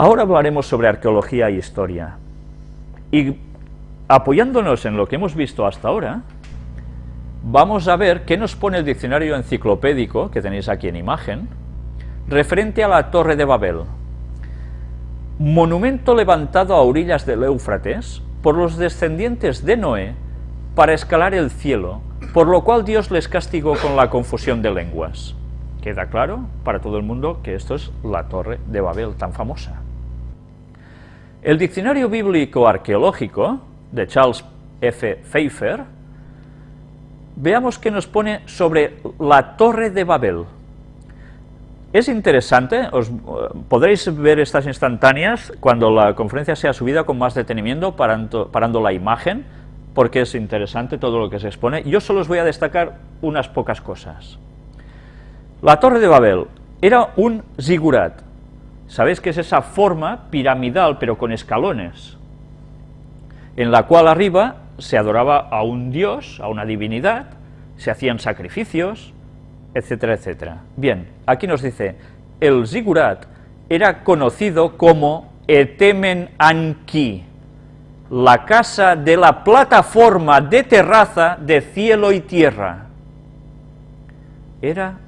Ahora hablaremos sobre arqueología e historia. Y apoyándonos en lo que hemos visto hasta ahora, vamos a ver qué nos pone el diccionario enciclopédico, que tenéis aquí en imagen, referente a la Torre de Babel. Monumento levantado a orillas del Éufrates por los descendientes de Noé para escalar el cielo, por lo cual Dios les castigó con la confusión de lenguas. Queda claro para todo el mundo que esto es la Torre de Babel tan famosa. El Diccionario Bíblico Arqueológico de Charles F. Pfeiffer, veamos qué nos pone sobre la Torre de Babel. Es interesante, os, eh, podréis ver estas instantáneas cuando la conferencia sea subida con más detenimiento, parando, parando la imagen, porque es interesante todo lo que se expone. Yo solo os voy a destacar unas pocas cosas. La Torre de Babel era un zigurat. Sabéis que es esa forma piramidal, pero con escalones, en la cual arriba se adoraba a un dios, a una divinidad, se hacían sacrificios, etcétera, etcétera. Bien, aquí nos dice, el zigurat era conocido como Etemen Anki, la casa de la plataforma de terraza de cielo y tierra. Era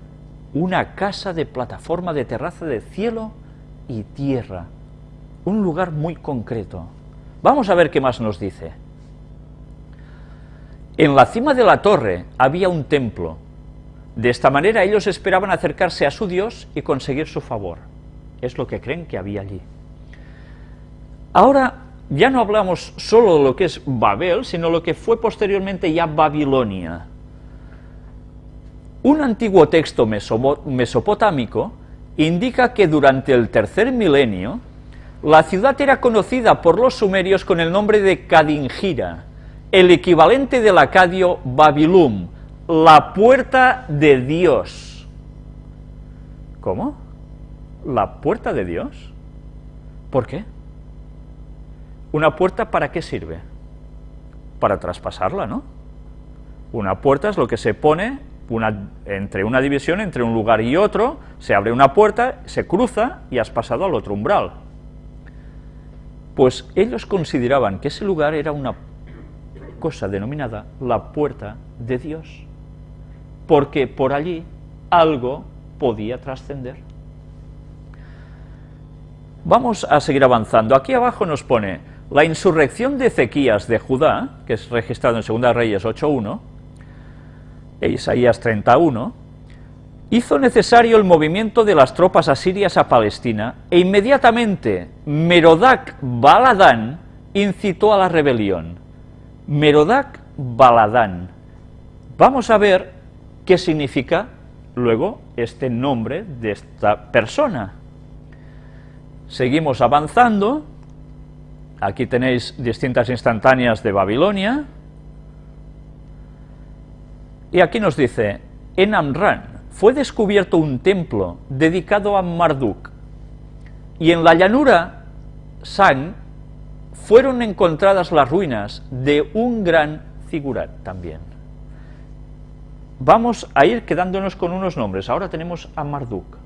una casa de plataforma de terraza de cielo y tierra, un lugar muy concreto. Vamos a ver qué más nos dice. En la cima de la torre había un templo. De esta manera ellos esperaban acercarse a su Dios y conseguir su favor. Es lo que creen que había allí. Ahora ya no hablamos solo de lo que es Babel, sino lo que fue posteriormente ya Babilonia. Un antiguo texto mesopotámico indica que durante el tercer milenio, la ciudad era conocida por los sumerios con el nombre de Kadingira, el equivalente del acadio Babilum, la puerta de Dios. ¿Cómo? ¿La puerta de Dios? ¿Por qué? ¿Una puerta para qué sirve? Para traspasarla, ¿no? Una puerta es lo que se pone entre una división, entre un lugar y otro, se abre una puerta, se cruza y has pasado al otro umbral. Pues ellos consideraban que ese lugar era una cosa denominada la puerta de Dios, porque por allí algo podía trascender. Vamos a seguir avanzando. Aquí abajo nos pone la insurrección de Ezequías de Judá, que es registrado en 2 Reyes 8.1, e Isaías 31, hizo necesario el movimiento de las tropas asirias a Palestina e inmediatamente Merodac Baladán incitó a la rebelión. Merodac Baladán. Vamos a ver qué significa luego este nombre de esta persona. Seguimos avanzando, aquí tenéis distintas instantáneas de Babilonia, y aquí nos dice, en Amran fue descubierto un templo dedicado a Marduk, y en la llanura San fueron encontradas las ruinas de un gran figurat también. Vamos a ir quedándonos con unos nombres. Ahora tenemos a Marduk.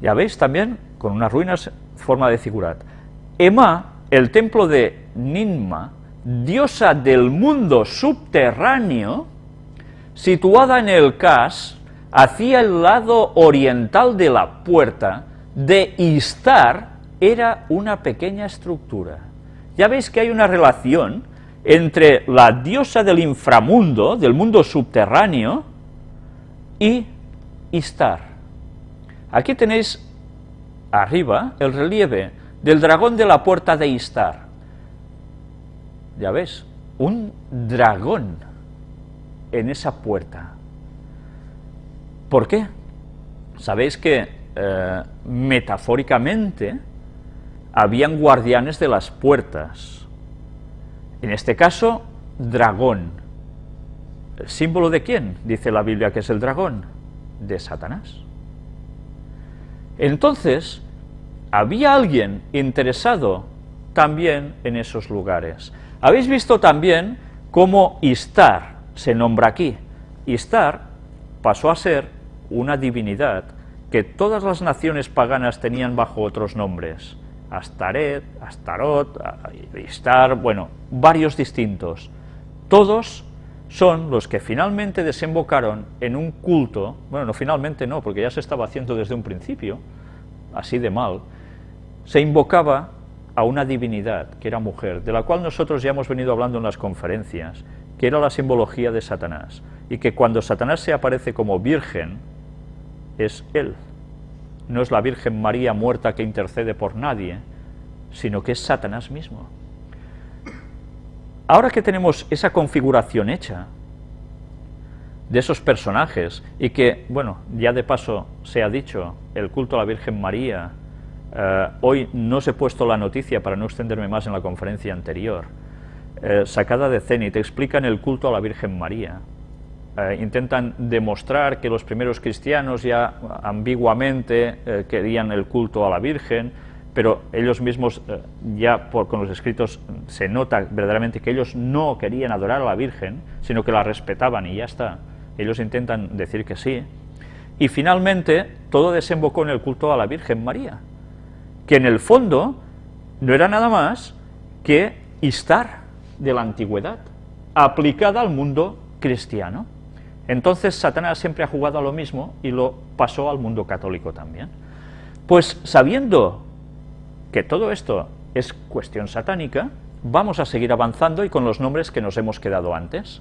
Ya veis también, con unas ruinas forma de figurat. Ema, el templo de Ninma, diosa del mundo subterráneo, situada en el Cas, hacia el lado oriental de la puerta, de Istar, era una pequeña estructura. Ya veis que hay una relación entre la diosa del inframundo, del mundo subterráneo, y Istar. Aquí tenéis arriba el relieve del dragón de la puerta de Istar ya ves, un dragón en esa puerta. ¿Por qué? Sabéis que eh, metafóricamente habían guardianes de las puertas. En este caso, dragón. ¿El símbolo de quién? Dice la Biblia que es el dragón. De Satanás. Entonces, había alguien interesado también en esos lugares. Habéis visto también cómo Istar se nombra aquí. Istar pasó a ser una divinidad que todas las naciones paganas tenían bajo otros nombres, Astaret, Astarot, Istar, bueno, varios distintos. Todos son los que finalmente desembocaron en un culto, bueno, no finalmente no, porque ya se estaba haciendo desde un principio, así de mal, se invocaba a una divinidad, que era mujer, de la cual nosotros ya hemos venido hablando en las conferencias, que era la simbología de Satanás, y que cuando Satanás se aparece como virgen, es él, no es la Virgen María muerta que intercede por nadie, sino que es Satanás mismo. Ahora que tenemos esa configuración hecha de esos personajes y que, bueno, ya de paso se ha dicho, el culto a la Virgen María, eh, hoy no se he puesto la noticia para no extenderme más en la conferencia anterior, eh, sacada de Zenit, explican el culto a la Virgen María, eh, intentan demostrar que los primeros cristianos ya ambiguamente querían el culto a la Virgen, pero ellos mismos ya por, con los escritos se nota verdaderamente que ellos no querían adorar a la Virgen, sino que la respetaban y ya está. Ellos intentan decir que sí. Y finalmente todo desembocó en el culto a la Virgen María, que en el fondo no era nada más que Istar de la antigüedad, aplicada al mundo cristiano. Entonces Satanás siempre ha jugado a lo mismo y lo pasó al mundo católico también. Pues sabiendo que todo esto es cuestión satánica, vamos a seguir avanzando y con los nombres que nos hemos quedado antes.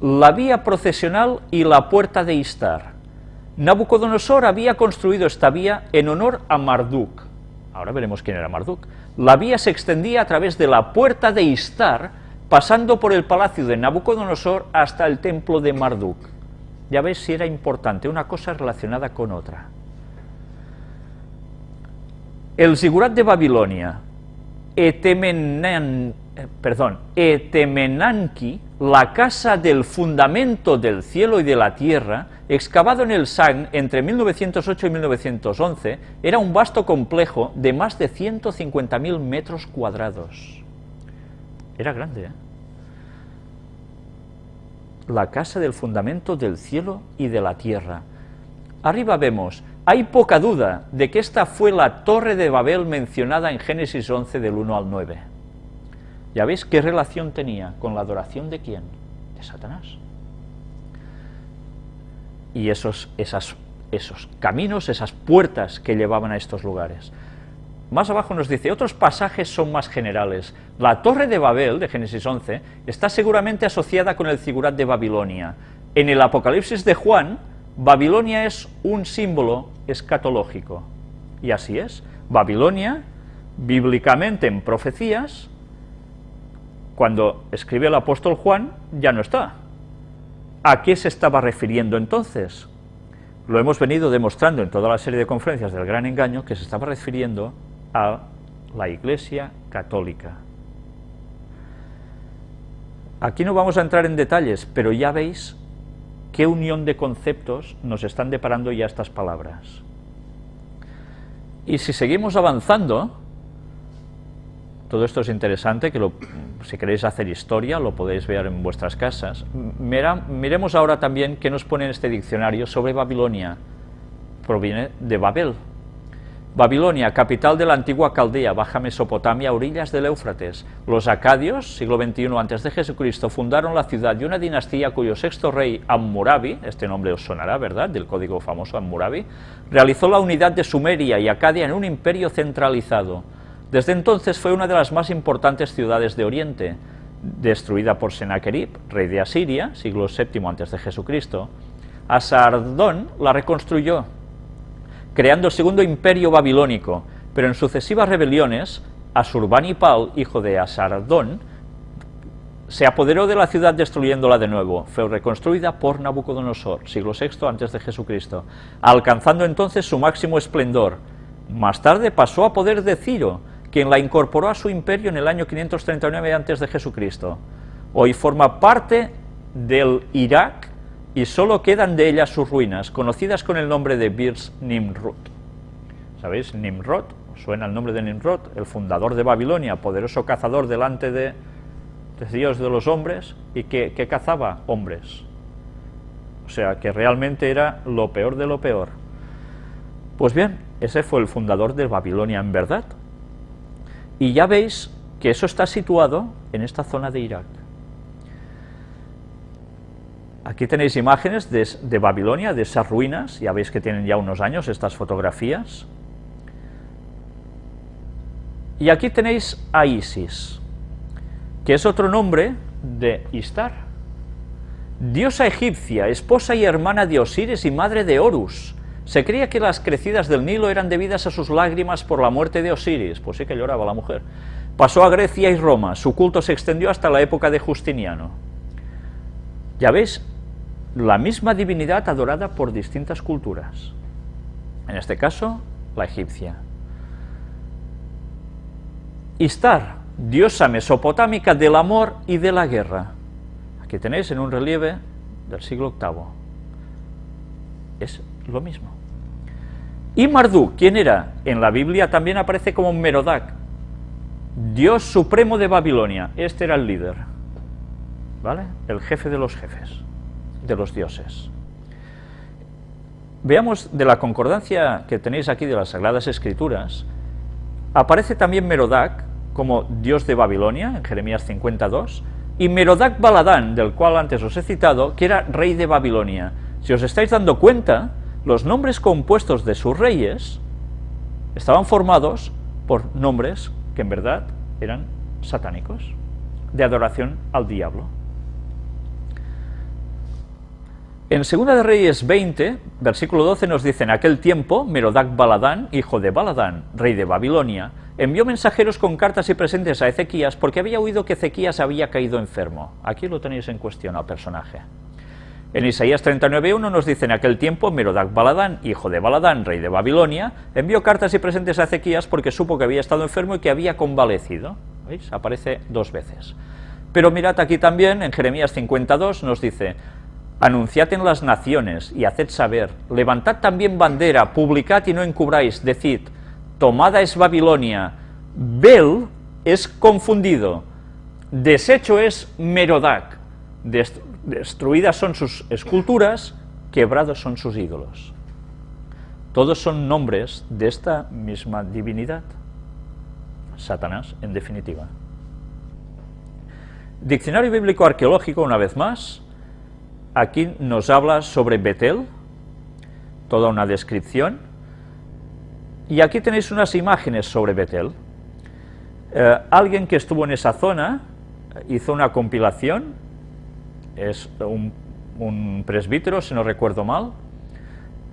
La vía procesional y la puerta de Istar. Nabucodonosor había construido esta vía en honor a Marduk. Ahora veremos quién era Marduk. La vía se extendía a través de la puerta de Istar, pasando por el palacio de Nabucodonosor hasta el templo de Marduk. Ya ves si era importante una cosa relacionada con otra. El Zigurat de Babilonia, Etemenan, eh, perdón, Etemenanki, la casa del fundamento del cielo y de la tierra, excavado en el Sang entre 1908 y 1911, era un vasto complejo de más de 150.000 metros cuadrados. Era grande, ¿eh? La casa del fundamento del cielo y de la tierra. Arriba vemos, hay poca duda de que esta fue la torre de Babel mencionada en Génesis 11 del 1 al 9. ¿Ya veis qué relación tenía con la adoración de quién? De Satanás. Y esos, esas, esos caminos, esas puertas que llevaban a estos lugares. Más abajo nos dice, otros pasajes son más generales. La torre de Babel, de Génesis 11, está seguramente asociada con el figurat de Babilonia. En el Apocalipsis de Juan, Babilonia es un símbolo escatológico. Y así es. Babilonia, bíblicamente en profecías, cuando escribe el apóstol Juan, ya no está. ¿A qué se estaba refiriendo entonces? Lo hemos venido demostrando en toda la serie de conferencias del Gran Engaño, que se estaba refiriendo a la Iglesia Católica. Aquí no vamos a entrar en detalles, pero ya veis qué unión de conceptos nos están deparando ya estas palabras. Y si seguimos avanzando, todo esto es interesante, que si queréis hacer historia lo podéis ver en vuestras casas. miremos ahora también qué nos pone este diccionario sobre Babilonia. Proviene de Babel, Babilonia, capital de la antigua Caldea, Baja Mesopotamia, orillas del Éufrates. Los acadios, siglo XXI a.C., Jesucristo, fundaron la ciudad y una dinastía cuyo sexto rey, Ammurabi, este nombre os sonará, ¿verdad?, del código famoso Ammurabi, realizó la unidad de Sumeria y Acadia en un imperio centralizado. Desde entonces fue una de las más importantes ciudades de Oriente, destruida por Sennacherib, rey de Asiria, siglo VII a.C., Jesucristo. Asardón la reconstruyó creando el segundo imperio babilónico, pero en sucesivas rebeliones, Asurbanipal, hijo de Asardón, se apoderó de la ciudad destruyéndola de nuevo. Fue reconstruida por Nabucodonosor, siglo VI antes de Jesucristo, alcanzando entonces su máximo esplendor. Más tarde pasó a poder de Ciro, quien la incorporó a su imperio en el año 539 antes de Jesucristo. Hoy forma parte del Irak y solo quedan de ella sus ruinas, conocidas con el nombre de Birs Nimrod. ¿Sabéis? Nimrod, suena el nombre de Nimrod, el fundador de Babilonia, poderoso cazador delante de, Dios de los hombres, y que, cazaba hombres. o sea que realmente era lo peor de lo peor. Pues bien, ese fue el fundador de Babilonia en verdad. Y ya veis que eso está situado en esta zona de Irak. Aquí tenéis imágenes de, Babilonia, de esas ruinas, ya veis que tienen ya unos años estas fotografías. Y aquí tenéis a Isis, que es otro nombre de Istar, diosa egipcia, esposa y hermana de Osiris y madre de Horus. Se creía que las crecidas del Nilo eran debidas a sus lágrimas por la muerte de Osiris, pues sí que lloraba la mujer. Pasó a Grecia y Roma, su culto se extendió hasta la época de Justiniano. Ya veis, la misma divinidad adorada por distintas culturas. En este caso, la egipcia. Istar, diosa mesopotámica del amor y de la guerra. Aquí tenéis en un relieve del siglo VIII. Es lo mismo. Y Marduk, ¿quién era? En la Biblia también aparece como Merodac, dios supremo de Babilonia. Este era el líder, ¿vale? El jefe de los jefes, de los dioses. Veamos de la concordancia que tenéis aquí de las Sagradas Escrituras, aparece también Merodac como dios de Babilonia, en Jeremías 52, y Merodac Baladán, del cual antes os he citado, que era rey de Babilonia. Si os estáis dando cuenta, los nombres compuestos de sus reyes estaban formados por nombres que en verdad eran satánicos, de adoración al diablo. En 2 de Reyes 20, versículo 12 nos dice, en aquel tiempo, Merodac Baladán, hijo de Baladán, rey de Babilonia, envió mensajeros con cartas y presentes a Ezequías porque había oído que Ezequías había caído enfermo. Aquí lo tenéis en cuestión al personaje. En Isaías 39.1 nos dice, en aquel tiempo, Merodac Baladán, hijo de Baladán, rey de Babilonia, envió cartas y presentes a Ezequías porque supo que había estado enfermo y que había convalecido. ¿Veis? Aparece dos veces. Pero mirad aquí también, en Jeremías 52, nos dice, anunciad en las naciones y haced saber, levantad también bandera, publicad y no encubráis, decid, tomada es Babilonia, Bel es confundido, deshecho es Merodac, destruidas son sus esculturas, quebrados son sus ídolos. Todos son nombres de esta misma divinidad, Satanás, en definitiva. Diccionario Bíblico Arqueológico, una vez más, aquí nos habla sobre Betel, toda una descripción, y aquí tenéis unas imágenes sobre Betel. Eh, alguien que estuvo en esa zona hizo una compilación, es un, un presbítero, si no recuerdo mal,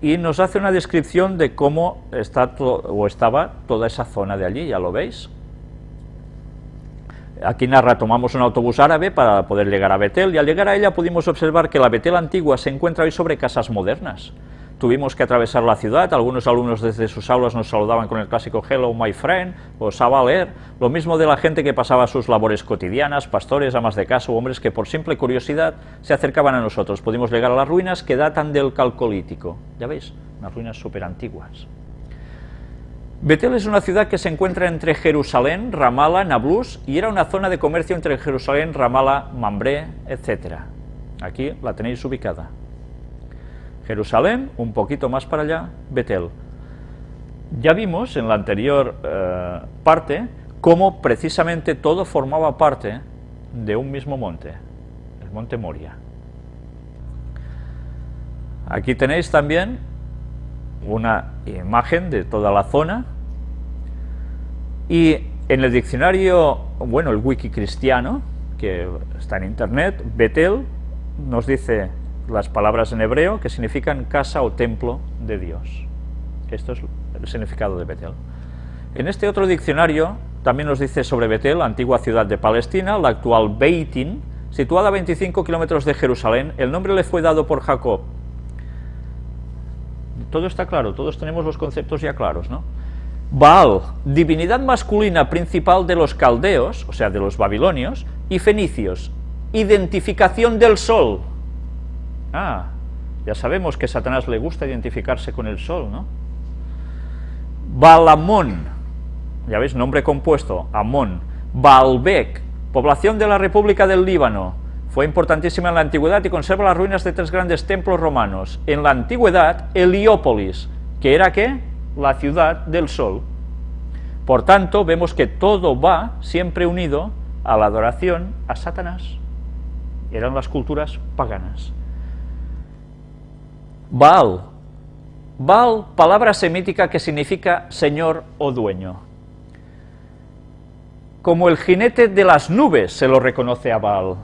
y nos hace una descripción de cómo está o estaba toda esa zona de allí, ya lo veis. Aquí narra, tomamos un autobús árabe para poder llegar a Betel, y al llegar a ella pudimos observar que la Betel antigua se encuentra hoy sobre casas modernas tuvimos que atravesar la ciudad, algunos alumnos desde sus aulas nos saludaban con el clásico Hello my friend, o Sabaler, lo mismo de la gente que pasaba sus labores cotidianas, pastores, amas de casa, hombres que por simple curiosidad se acercaban a nosotros. Pudimos llegar a las ruinas que datan del calcolítico, ya veis, unas ruinas súper antiguas. Betel es una ciudad que se encuentra entre Jerusalén, Ramala, Nablus, y era una zona de comercio entre Jerusalén, Ramala, Mambré, etc. Aquí la tenéis ubicada. Jerusalén, un poquito más para allá, Betel. Ya vimos en la anterior eh, parte cómo precisamente todo formaba parte de un mismo monte, el monte Moria. Aquí tenéis también una imagen de toda la zona y en el diccionario, bueno, el wiki cristiano, que está en internet, Betel nos dice las palabras en hebreo que significan casa o templo de Dios. Esto es el significado de Betel. En este otro diccionario también nos dice sobre Betel, antigua ciudad de Palestina, la actual Beitin, situada a 25 kilómetros de Jerusalén, el nombre le fue dado por Jacob. Todo está claro, todos tenemos los conceptos ya claros, ¿no? Baal, divinidad masculina principal de los caldeos, o sea, de los babilonios, y fenicios, identificación del sol, Ah, ya sabemos que Satanás le gusta identificarse con el sol, ¿no? Balamón, ya veis, nombre compuesto, Amón. Baalbek, población de la República del Líbano. fue importantísima en la antigüedad y conserva las ruinas de tres grandes templos romanos. En la antigüedad, Heliópolis, que era ¿qué? La ciudad del sol. Por tanto, vemos que todo va siempre unido a la adoración a Satanás. Eran las culturas paganas. Baal. Baal, palabra semítica que significa señor o dueño. Como el jinete de las nubes se lo reconoce a Baal.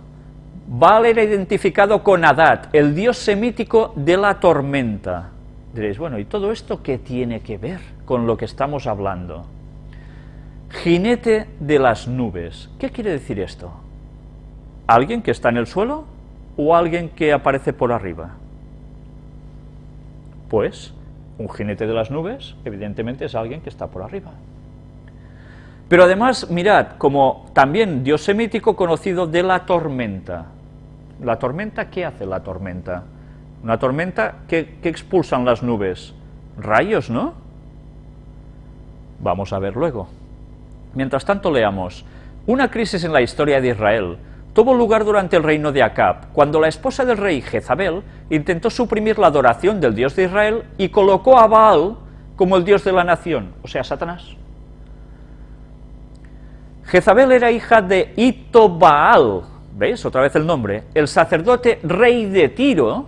Baal era identificado con Adad, el dios semítico de la tormenta. Diréis, bueno, ¿y todo esto qué tiene que ver con lo que estamos hablando? Jinete de las nubes. ¿Qué quiere decir esto? ¿Alguien que está en el suelo o alguien que aparece por arriba? Pues, un jinete de las nubes, evidentemente es alguien que está por arriba. Pero además, mirad, como también dios semítico conocido de la tormenta. ¿La tormenta qué hace la tormenta? Una tormenta, ¿qué, qué expulsan las nubes? Rayos, ¿no? Vamos a ver luego. Mientras tanto leamos, una crisis en la historia de Israel tuvo lugar durante el reino de Acab, cuando la esposa del rey Jezabel intentó suprimir la adoración del Dios de Israel y colocó a Baal como el Dios de la nación, o sea, Satanás. Jezabel era hija de Itobaal, ¿veis? Otra vez el nombre, el sacerdote rey de Tiro,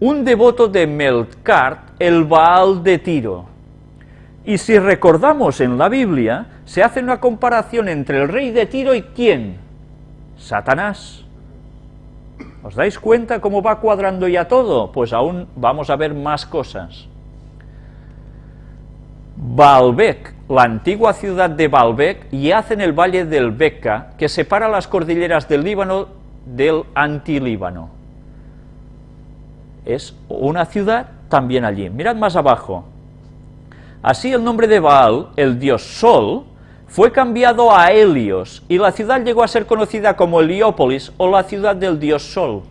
un devoto de Melkart, el Baal de Tiro. Y si recordamos en la Biblia, se hace una comparación entre el rey de Tiro y ¿quién? Satanás. ¿Os dais cuenta cómo va cuadrando ya todo? Pues aún vamos a ver más cosas. Baalbek, la antigua ciudad de Baalbek, yace en el valle del Beca, que separa las cordilleras del Líbano del antilíbano. Es una ciudad también allí. Mirad más abajo. Así el nombre de Baal, el dios Sol, fue cambiado a Helios, y la ciudad llegó a ser conocida como Heliópolis, o la ciudad del dios Sol.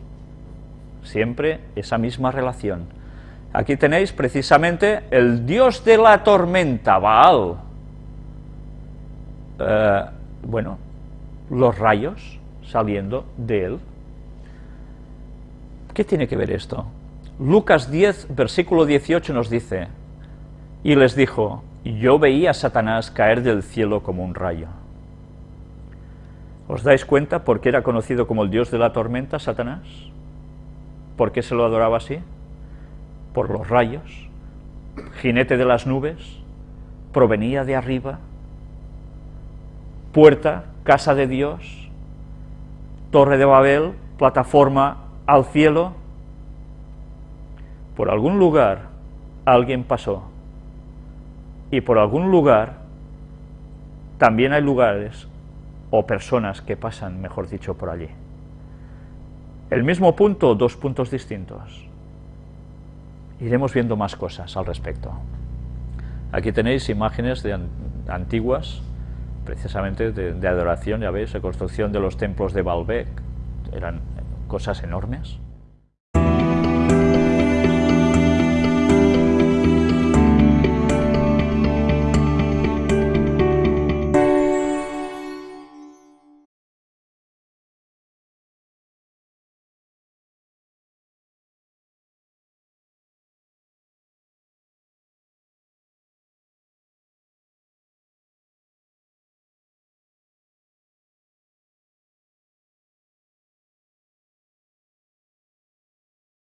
Siempre esa misma relación. Aquí tenéis precisamente el dios de la tormenta, Baal. Eh, bueno, los rayos saliendo de él. ¿Qué tiene que ver esto? Lucas 10, versículo 18 nos dice, y les dijo, yo veía a Satanás caer del cielo como un rayo. ¿Os dais cuenta por qué era conocido como el dios de la tormenta, Satanás? ¿Por qué se lo adoraba así? Por los rayos, jinete de las nubes, provenía de arriba, puerta, casa de Dios, torre de Babel, plataforma al cielo. Por algún lugar alguien pasó y por algún lugar también hay lugares o personas que pasan, mejor dicho, por allí. El mismo punto, dos puntos distintos. Iremos viendo más cosas al respecto. Aquí tenéis imágenes de antiguas, precisamente de, de, adoración, ya veis, de construcción de los templos de Baalbek, eran cosas enormes.